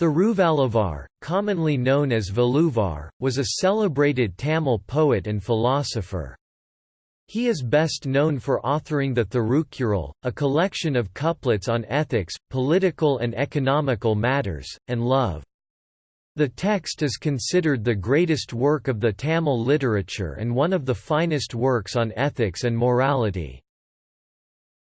Thiruvalluvar, commonly known as Valluvar, was a celebrated Tamil poet and philosopher. He is best known for authoring the Thirukkural, a collection of couplets on ethics, political and economical matters, and love. The text is considered the greatest work of the Tamil literature and one of the finest works on ethics and morality.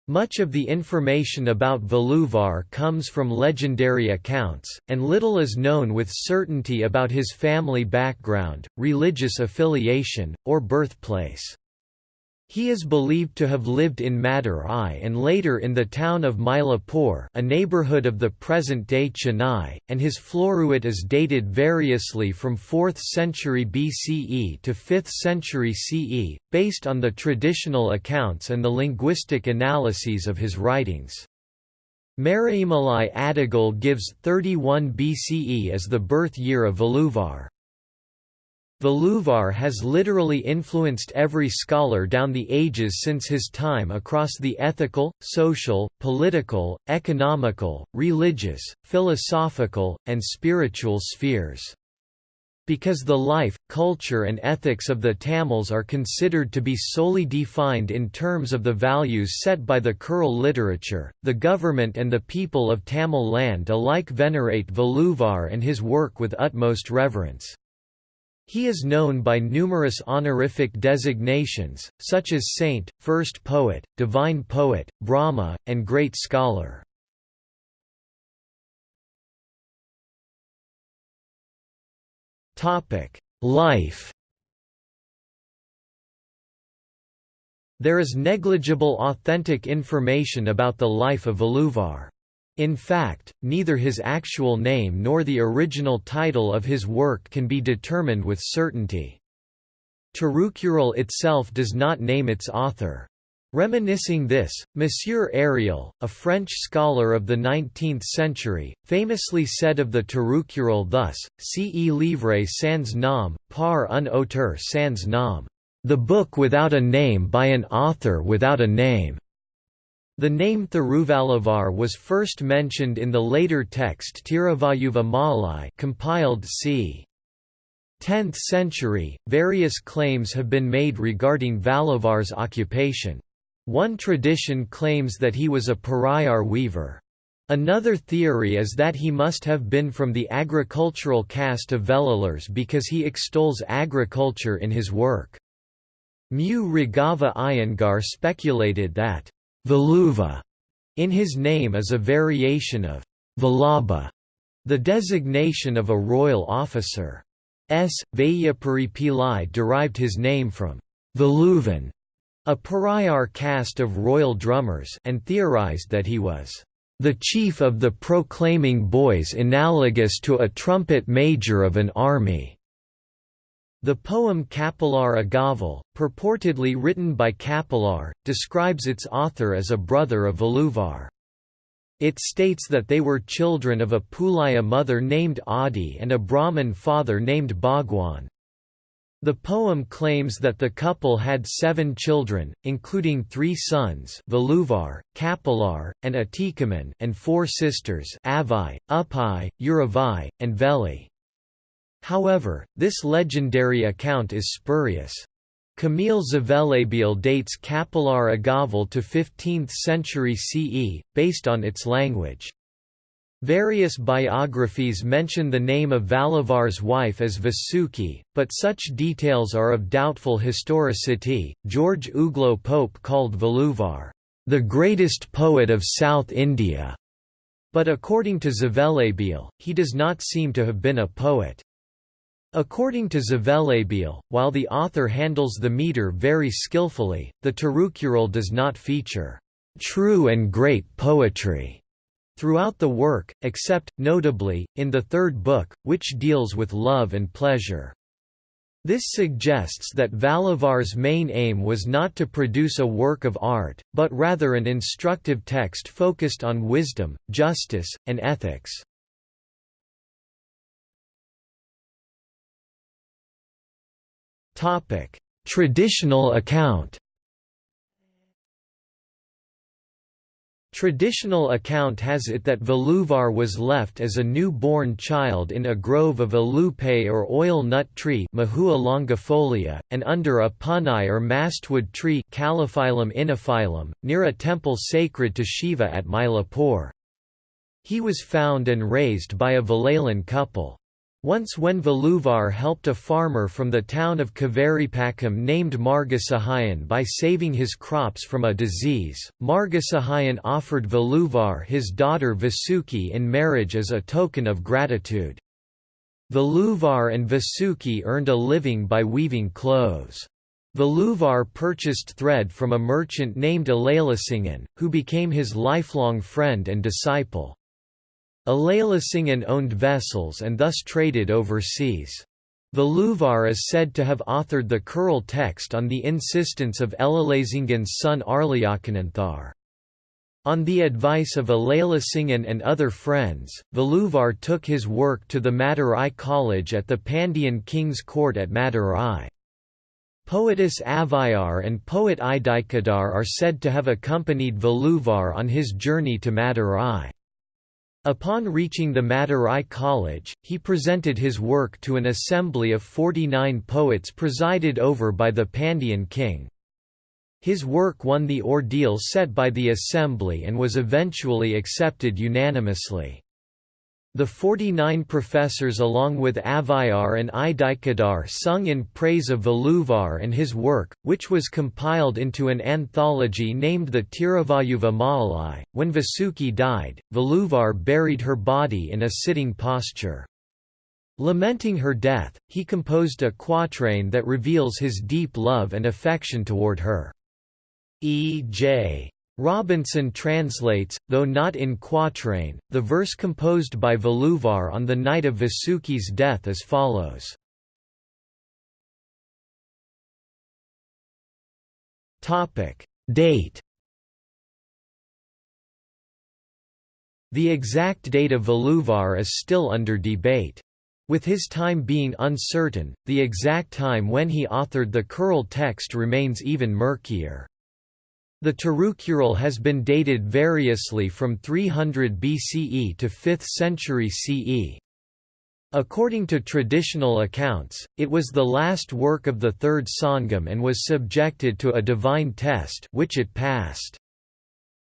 Much of the information about Valluvar comes from legendary accounts, and little is known with certainty about his family background, religious affiliation, or birthplace. He is believed to have lived in Madurai and later in the town of Mylapore a neighbourhood of the present-day Chennai, and his Floruit is dated variously from 4th century BCE to 5th century CE, based on the traditional accounts and the linguistic analyses of his writings. Maraimalai Adigal gives 31 BCE as the birth year of Valluvar has literally influenced every scholar down the ages since his time across the ethical, social, political, economical, religious, philosophical, and spiritual spheres. Because the life, culture and ethics of the Tamils are considered to be solely defined in terms of the values set by the Kural literature, the government and the people of Tamil land alike venerate Valluvar and his work with utmost reverence. He is known by numerous honorific designations, such as saint, first poet, divine poet, Brahma, and great scholar. Life There is negligible authentic information about the life of Valluvar. In fact, neither his actual name nor the original title of his work can be determined with certainty. Tirukkural itself does not name its author. Reminiscing this, Monsieur Ariel, a French scholar of the 19th century, famously said of the Tirukkural thus, Ce livre sans nom, par un auteur sans nom, the book without a name by an author without a name. The name Thiruvalluvar was first mentioned in the later text Tiruvayuva Malai compiled c. 10th century. Various claims have been made regarding Valluvar's occupation. One tradition claims that he was a Parayar weaver. Another theory is that he must have been from the agricultural caste of Velalars because he extols agriculture in his work. Mu Raghava Iyengar speculated that Valuva in his name is a variation of Vallabha, the designation of a royal officer. S. Vaiyapuri Pillai derived his name from Valuvan, a Parayar caste of royal drummers and theorized that he was the chief of the proclaiming boys analogous to a trumpet major of an army. The poem Kapilar Agaval, purportedly written by Kapilar, describes its author as a brother of Valluvar. It states that they were children of a Pulaya mother named Adi and a Brahmin father named Bhagwan. The poem claims that the couple had seven children, including three sons Valluvar, Kapilar, and Atikaman and four sisters Avai, Upai, Uravai, and Veli. However, this legendary account is spurious. Kamil Zvelebil dates Kapilar Agaval to 15th century CE, based on its language. Various biographies mention the name of Valluvar's wife as Vasuki, but such details are of doubtful historicity. George Uglow Pope called Valluvar, the greatest poet of South India, but according to Zvelebil, he does not seem to have been a poet. According to Zvelebil, while the author handles the meter very skillfully, the Tirukkural does not feature true and great poetry throughout the work, except, notably, in the third book, which deals with love and pleasure. This suggests that Valluvar's main aim was not to produce a work of art, but rather an instructive text focused on wisdom, justice, and ethics. Topic: Traditional account. Traditional account has it that Valluvar was left as a new-born child in a grove of alupe or oil nut tree longifolia, and under a punai or mastwood tree Calophyllum near a temple sacred to Shiva at Mylapore. He was found and raised by a Valalan couple. Once when Valluvar helped a farmer from the town of Kavaripakam named Margasahayan by saving his crops from a disease, Margasahayan offered Valluvar his daughter Vasuki in marriage as a token of gratitude. Valluvar and Vasuki earned a living by weaving clothes. Valluvar purchased thread from a merchant named Alalasingan, who became his lifelong friend and disciple. Alalasingan owned vessels and thus traded overseas. The Valluvar is said to have authored the Kural text on the insistence of Alalasingan's son Arlayakananthar. On the advice of Alalasingan and other friends, Valluvar took his work to the Madurai College at the Pandyan king's court at Madurai. Poetess Avvaiyar and poet Idikadar are said to have accompanied Valluvar on his journey to Madurai. Upon reaching the Madurai College, he presented his work to an assembly of 49 poets presided over by the Pandyan king. His work won the ordeal set by the assembly and was eventually accepted unanimously. The 49 professors along with Avvaiyar and Idikadar sung in praise of Valluvar and his work, which was compiled into an anthology named the Tiruvayuva Maalai. When Vasuki died, Valluvar buried her body in a sitting posture. Lamenting her death, he composed a quatrain that reveals his deep love and affection toward her. E.J. Robinson translates, though not in quatrain, the verse composed by Valluvar on the night of Vasuki's death as follows. Date The exact date of Valluvar is still under debate. With his time being uncertain, the exact time when he authored the Kural text remains even murkier. The Tirukural has been dated variously from 300 BCE to 5th century CE. According to traditional accounts, it was the last work of the Third Sangam and was subjected to a divine test which it passed.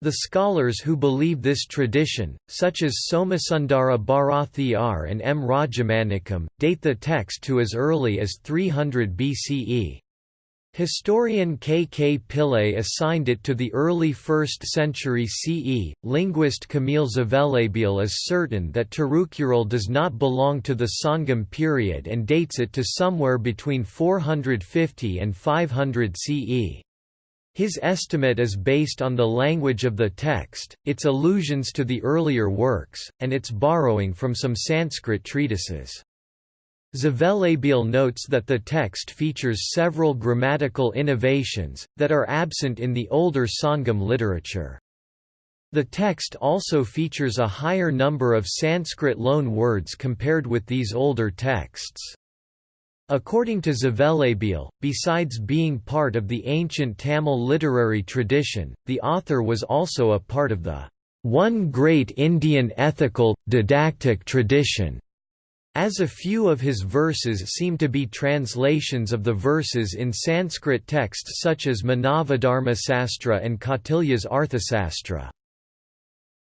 The scholars who believe this tradition, such as Somasundara Bharathiyar and M. Rajamanikam, date the text to as early as 300 BCE. Historian K. K. Pillay assigned it to the early 1st century CE. Linguist Kamil Zvelebil is certain that Tirukural does not belong to the Sangam period and dates it to somewhere between 450 and 500 CE. His estimate is based on the language of the text, its allusions to the earlier works, and its borrowing from some Sanskrit treatises. Zvelebil notes that the text features several grammatical innovations, that are absent in the older Sangam literature. The text also features a higher number of Sanskrit loan words compared with these older texts. According to Zvelebil, besides being part of the ancient Tamil literary tradition, the author was also a part of the one great Indian ethical, didactic tradition as a few of his verses seem to be translations of the verses in Sanskrit texts such as Manavadharmasastra and Kautilya's Arthasastra.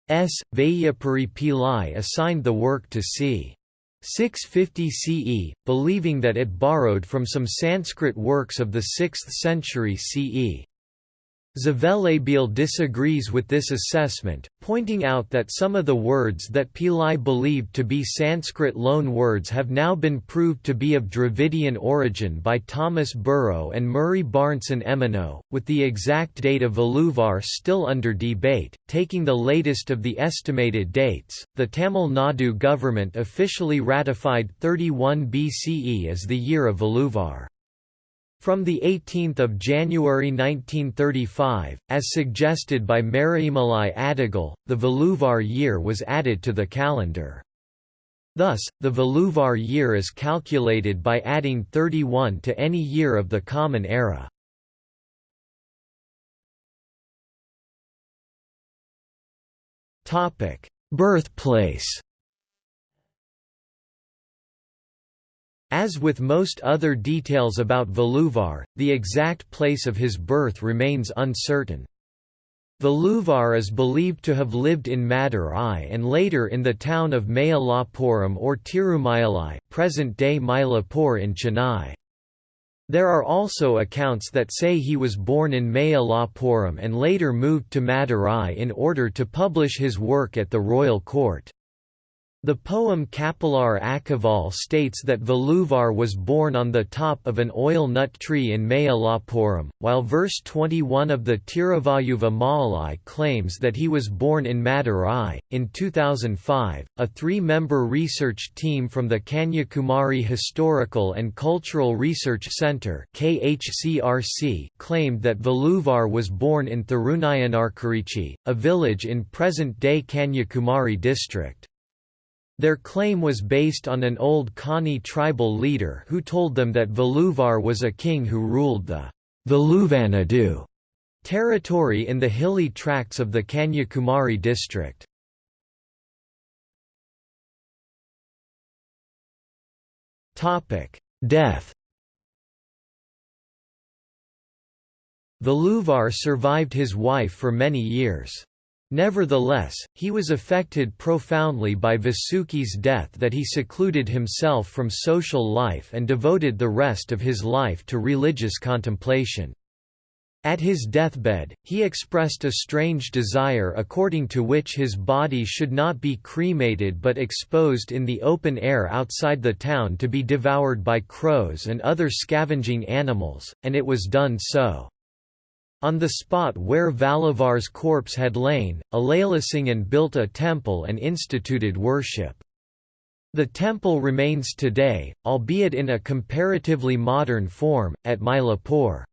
S. Vaiyapuri Pillai assigned the work to c. 650 CE, believing that it borrowed from some Sanskrit works of the 6th century CE. Zvelebil disagrees with this assessment, pointing out that some of the words that Pillai believed to be Sanskrit loan words have now been proved to be of Dravidian origin by Thomas Burrow and Murray Barnson Emeneau, with the exact date of Valluvar still under debate. Taking the latest of the estimated dates, the Tamil Nadu government officially ratified 31 BCE as the year of Valluvar. From 18 January 1935, as suggested by Maraimalai Adigal, the Valluvar year was added to the calendar. Thus, the Valluvar year is calculated by adding 31 to any year of the Common Era. Birthplace As with most other details about Valluvar, the exact place of his birth remains uncertain. Valluvar is believed to have lived in Madurai and later in the town of Mayalapuram or Tirumayalai present-day Mylapore in Chennai. There are also accounts that say he was born in Mayalapuram and later moved to Madurai in order to publish his work at the royal court. The poem Kapilar Agaval states that Valluvar was born on the top of an oil nut tree in Mayalapuram, while verse 21 of the Tiruvayuva Maalai claims that he was born in Madurai. In 2005, a three member research team from the Kanyakumari Historical and Cultural Research Center claimed that Valluvar was born in Thirunayanarkurichi, a village in present day Kanyakumari district. Their claim was based on an old Kani tribal leader who told them that Valluvar was a king who ruled the Valuvanadu territory in the hilly tracts of the Kanyakumari district. Death Valluvar survived his wife for many years. Nevertheless, he was affected profoundly by Vasuki's death that he secluded himself from social life and devoted the rest of his life to religious contemplation. At his deathbed, he expressed a strange desire according to which his body should not be cremated but exposed in the open air outside the town to be devoured by crows and other scavenging animals, and it was done so. On the spot where Valluvar's corpse had lain, Alailsingan built a temple and instituted worship. The temple remains today, albeit in a comparatively modern form, at Mylapore.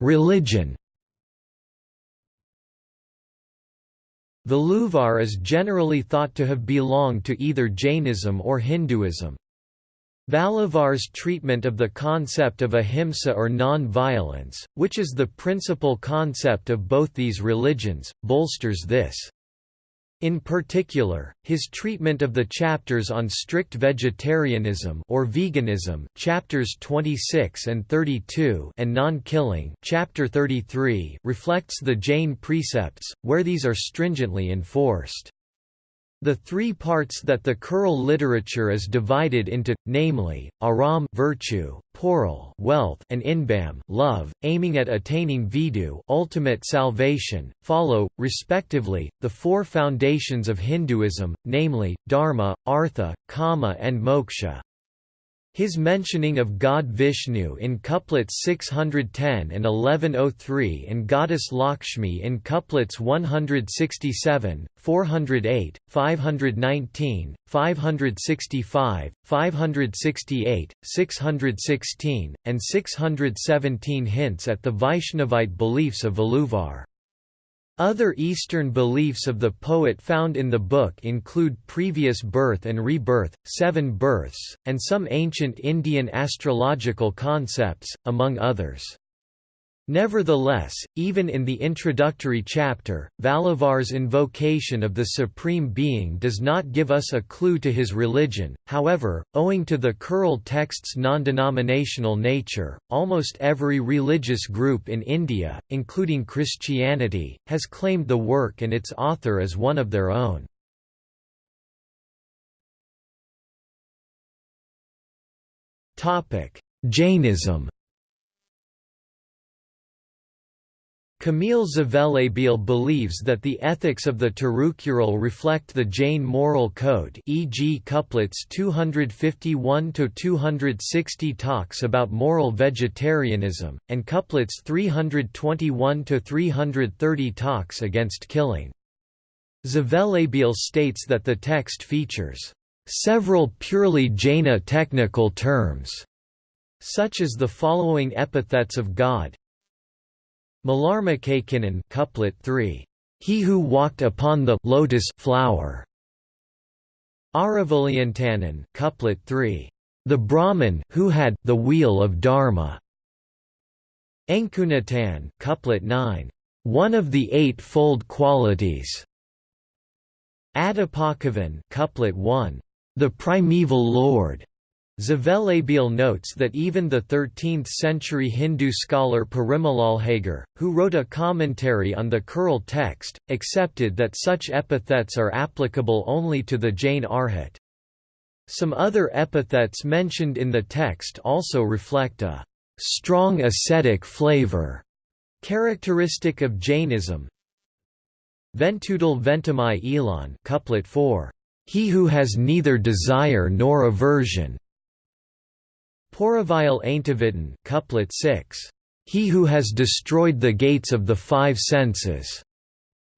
Religion Valluvar is generally thought to have belonged to either Jainism or Hinduism. Valluvar's treatment of the concept of ahimsa or non-violence, which is the principal concept of both these religions, bolsters this. In particular, his treatment of the chapters on strict vegetarianism or veganism, chapters 26 and 32, and non-killing, chapter 33, reflects the Jain precepts where these are stringently enforced. The three parts that the Kural literature is divided into, namely, aram virtue, poral wealth, and inbam love, aiming at attaining vidu ultimate salvation, follow, respectively, the four foundations of Hinduism, namely, dharma, artha, kama and moksha. His mentioning of god Vishnu in couplets 610 and 1103 and goddess Lakshmi in couplets 167, 408, 519, 565, 568, 616, and 617 hints at the Vaishnavite beliefs of Valluvar. Other Eastern beliefs of the poet found in the book include previous birth and rebirth, seven births, and some ancient Indian astrological concepts, among others. Nevertheless, even in the introductory chapter, Valluvar's invocation of the Supreme Being does not give us a clue to his religion, however, owing to the Kural text's non-denominational nature, almost every religious group in India, including Christianity, has claimed the work and its author as one of their own. Jainism Kamil Zvelebil believes that the ethics of the Tirukkural reflect the Jain moral code e.g. couplets 251–260 talks about moral vegetarianism, and couplets 321–330 talks against killing. Zvelebil states that the text features several purely Jaina technical terms, such as the following epithets of God, Malarmakakinen couplet 3. He who walked upon the lotus flower. Aravalyantanan couplet 3. The Brahman who had the wheel of Dharma. Enkunatan couplet 9. One of the eightfold qualities. Adipakavan couplet 1. The primeval lord. Zvelebil notes that even the 13th-century Hindu scholar Parimalalhagar, who wrote a commentary on the Kural text, accepted that such epithets are applicable only to the Jain Arhat. Some other epithets mentioned in the text also reflect a strong ascetic flavor, characteristic of Jainism. Ventudal ventamai elon couplet 4. He who has neither desire nor aversion, Poravile Aintavitan couplet 6. He who has destroyed the gates of the five senses.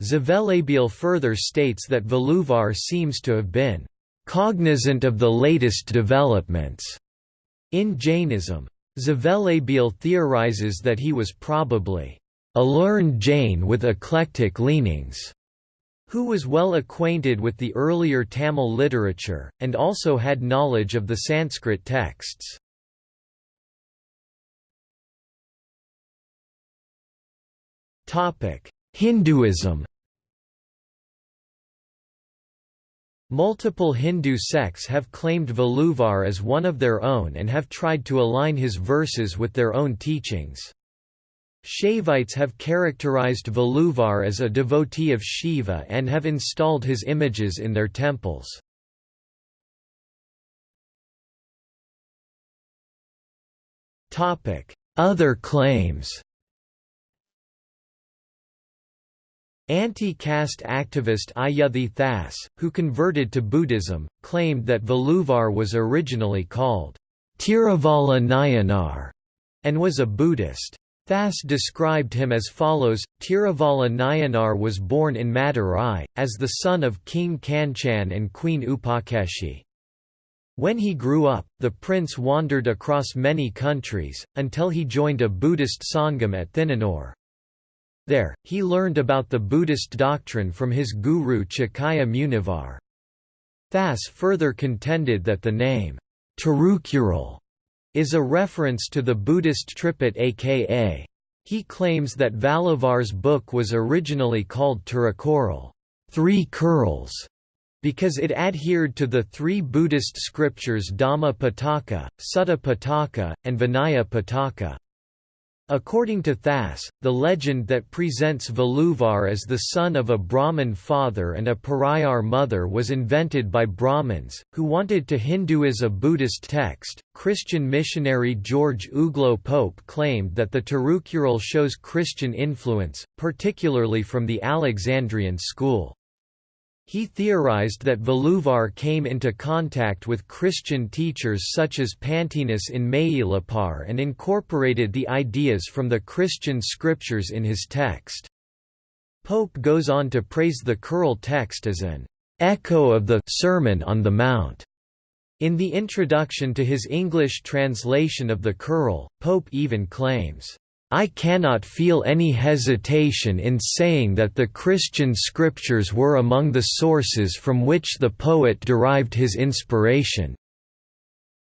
Zvelebil further states that Valluvar seems to have been cognizant of the latest developments in Jainism. Zvelebil theorizes that he was probably a learned Jain with eclectic leanings, who was well acquainted with the earlier Tamil literature, and also had knowledge of the Sanskrit texts. Hinduism Multiple Hindu sects have claimed Valluvar as one of their own and have tried to align his verses with their own teachings. Shaivites have characterized Valluvar as a devotee of Shiva and have installed his images in their temples. Other claims Anti-caste activist Ayuthi Thas, who converted to Buddhism, claimed that Valluvar was originally called Tiravala Nayanar and was a Buddhist. Thas described him as follows, Tiravala Nayanar was born in Madurai, as the son of King Kanchan and Queen Upakeshi. When he grew up, the prince wandered across many countries, until he joined a Buddhist Sangam at Thinanore. There, he learned about the Buddhist doctrine from his guru Chakaya Munivar. Thas further contended that the name, Tirukural, is a reference to the Buddhist Tripitaka. He claims that Valluvar's book was originally called Tirukural three curls", because it adhered to the three Buddhist scriptures Dhamma Pitaka, Sutta Pitaka, and Vinaya Pitaka. According to Thas, the legend that presents Valluvar as the son of a Brahmin father and a Parayar mother was invented by Brahmins, who wanted to Hinduize a Buddhist text. Christian missionary George Uglow Pope claimed that the Tirukural shows Christian influence, particularly from the Alexandrian school. He theorized that Valluvar came into contact with Christian teachers such as Pantaenus in Mayilapar and incorporated the ideas from the Christian scriptures in his text. Pope goes on to praise the Kural text as an echo of the Sermon on the Mount. In the introduction to his English translation of the Kural, Pope even claims, I cannot feel any hesitation in saying that the Christian scriptures were among the sources from which the poet derived his inspiration."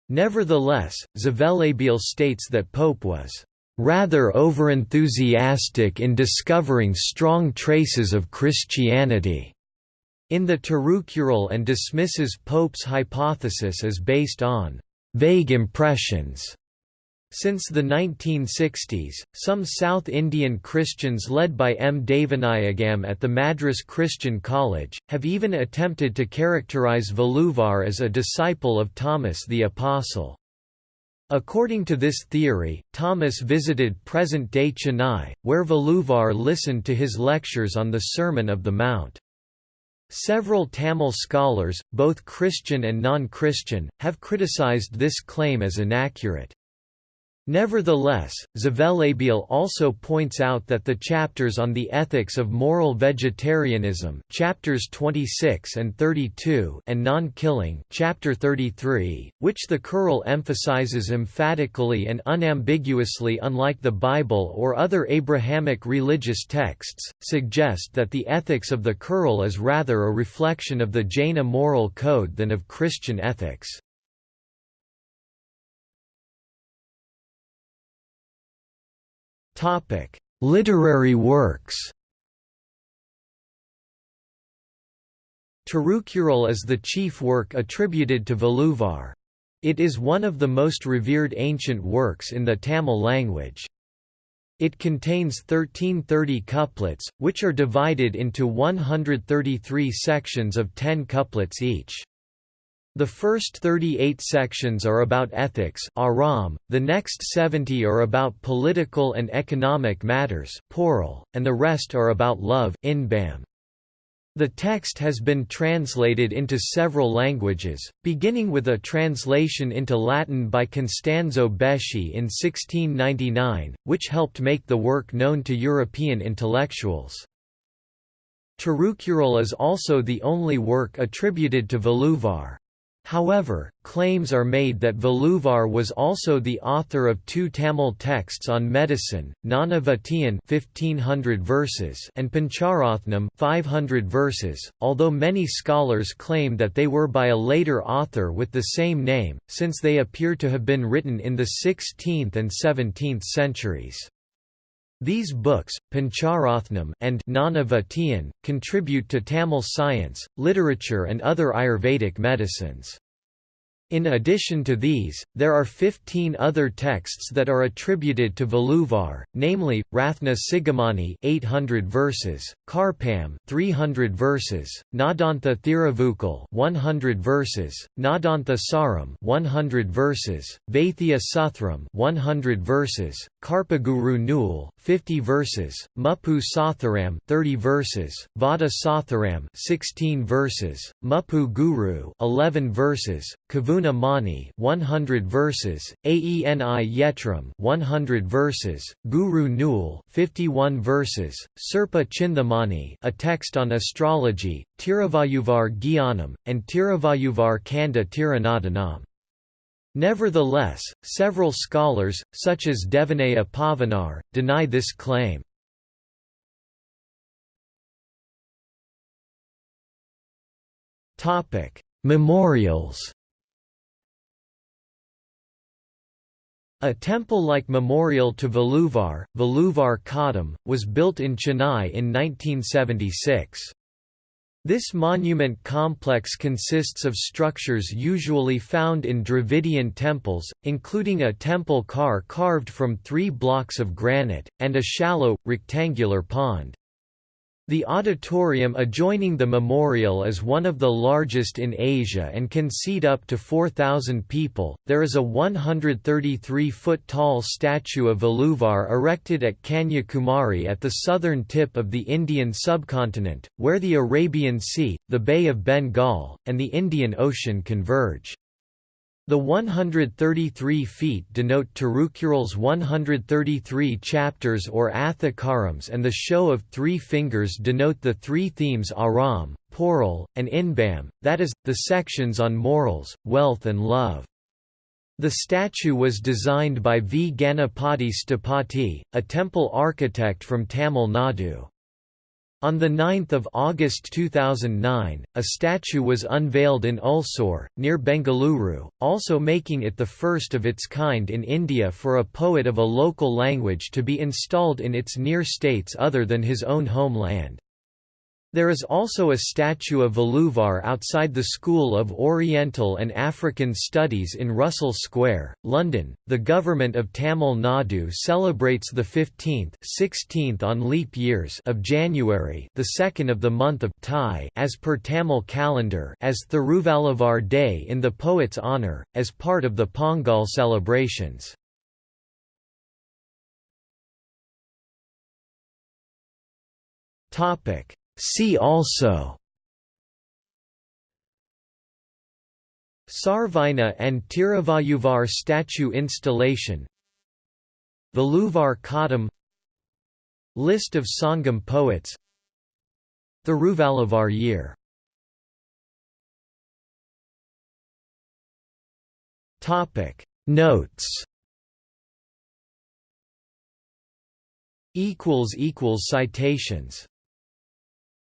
Nevertheless, Zvelebil states that Pope was "...rather overenthusiastic in discovering strong traces of Christianity." in the Tirukural and dismisses Pope's hypothesis as based on vague impressions since the 1960s, some South Indian Christians led by M. Devanayagam at the Madras Christian College, have even attempted to characterize Valluvar as a disciple of Thomas the Apostle. According to this theory, Thomas visited present-day Chennai, where Valluvar listened to his lectures on the Sermon of the Mount. Several Tamil scholars, both Christian and non-Christian, have criticized this claim as inaccurate. Nevertheless, Zvelebil also points out that the chapters on the ethics of moral vegetarianism chapters 26 and 32 and non-killing chapter 33, which the Kural emphasizes emphatically and unambiguously unlike the Bible or other Abrahamic religious texts, suggest that the ethics of the Kural is rather a reflection of the Jaina moral code than of Christian ethics. Topic: Literary works. Tirukkural is the chief work attributed to Valluvar. It is one of the most revered ancient works in the Tamil language. It contains 1330 couplets, which are divided into 133 sections of 10 couplets each. The first 38 sections are about ethics aram, the next 70 are about political and economic matters poral, and the rest are about love inbam. The text has been translated into several languages, beginning with a translation into Latin by Costanzo Beschi in 1699, which helped make the work known to European intellectuals. Tirukkural is also the only work attributed to Valluvar. However, claims are made that Valluvar was also the author of two Tamil texts on medicine, Nanavatiyan 1500 verses and Pancharathnam 500 verses, although many scholars claim that they were by a later author with the same name, since they appear to have been written in the 16th and 17th centuries. These books, Pancharathnam and Nanavatiyan, contribute to Tamil science, literature and other Ayurvedic medicines. In addition to these, there are 15 other texts that are attributed to Valluvar, namely, Rathna Sigamani 800 verses, Karpam 300 verses, Nadantha Thiruvukal 100 verses, Nadantha Saram 100 verses, Vaithya Suthram 100 verses, Karpaguru Nul 50 verses, Muppu Satharam 30 verses, Vada Satharam 16 verses, Muppu Guru 11 verses, Kavu Guna Mani 100 verses, Aeni Yetram 100 verses, Guru Nul 51 verses, Sirpa Chindamani a text on astrology, Tiruvayuvar Gyanam, and Tiruvayuvar Kanda Tiranadanam. Nevertheless, several scholars, such as Devaneya Pavanar, deny this claim. Memorials A temple-like memorial to Valluvar, Valluvar Kadam, was built in Chennai in 1976. This monument complex consists of structures usually found in Dravidian temples, including a temple car carved from three blocks of granite, and a shallow, rectangular pond. The auditorium adjoining the memorial is one of the largest in Asia and can seat up to 4,000 people. There is a 133 foot tall statue of Valluvar erected at Kanyakumari at the southern tip of the Indian subcontinent, where the Arabian Sea, the Bay of Bengal, and the Indian Ocean converge. The 133 feet denote Tirukkural's 133 chapters or Athakarams and the show of three fingers denote the three themes Aram, Poral, and Inbam, that is, the sections on morals, wealth and love. The statue was designed by V. Ganapati Sthapati, a temple architect from Tamil Nadu. On 9 August 2009, a statue was unveiled in Ulsur, near Bengaluru, also making it the first of its kind in India for a poet of a local language to be installed in its near states other than his own homeland. There is also a statue of Valluvar outside the School of Oriental and African Studies in Russell Square, London. The government of Tamil Nadu celebrates the 15th, 16th on leap years of January, the second of the month of Thai, as per Tamil calendar, as Thiruvalluvar Day in the poet's honor, as part of the Pongal celebrations. Topic See also Sarvina and Tiruvayuvar statue installation Valluvar Kadam List of Sangam poets the Thiruvalluvar year Notes Citations